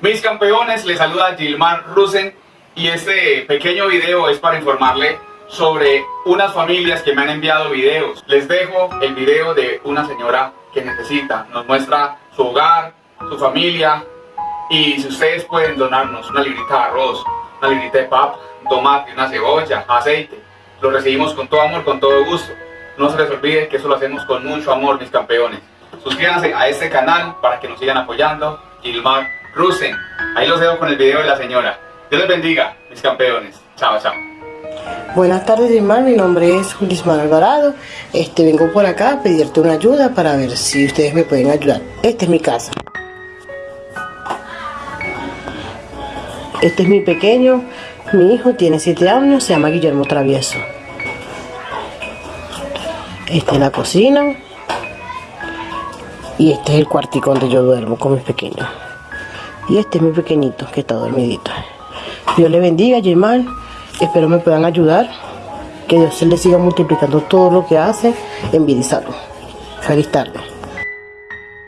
Mis campeones, les saluda Gilmar Rusen y este pequeño video es para informarle sobre unas familias que me han enviado videos. Les dejo el video de una señora que necesita, nos muestra su hogar, su familia y si ustedes pueden donarnos una librita de arroz, una librita de papa, tomate, una cebolla, aceite, lo recibimos con todo amor, con todo gusto. No se les olvide que eso lo hacemos con mucho amor, mis campeones. Suscríbanse a este canal para que nos sigan apoyando. Gilmar Rusen. Ahí los dejo con el video de la señora. Dios les bendiga, mis campeones. Chao, chao. Buenas tardes, Ismael. Mi nombre es Julismar Alvarado. Este, vengo por acá a pedirte una ayuda para ver si ustedes me pueden ayudar. Esta es mi casa. Este es mi pequeño. Mi hijo tiene 7 años, se llama Guillermo Travieso. Esta es la cocina. Y este es el cuartico donde yo duermo con mis pequeños. Y este es mi pequeñito que está dormidito. Dios le bendiga, Germán. Espero me puedan ayudar. Que Dios se le siga multiplicando todo lo que hace en salud. Feliz tarde.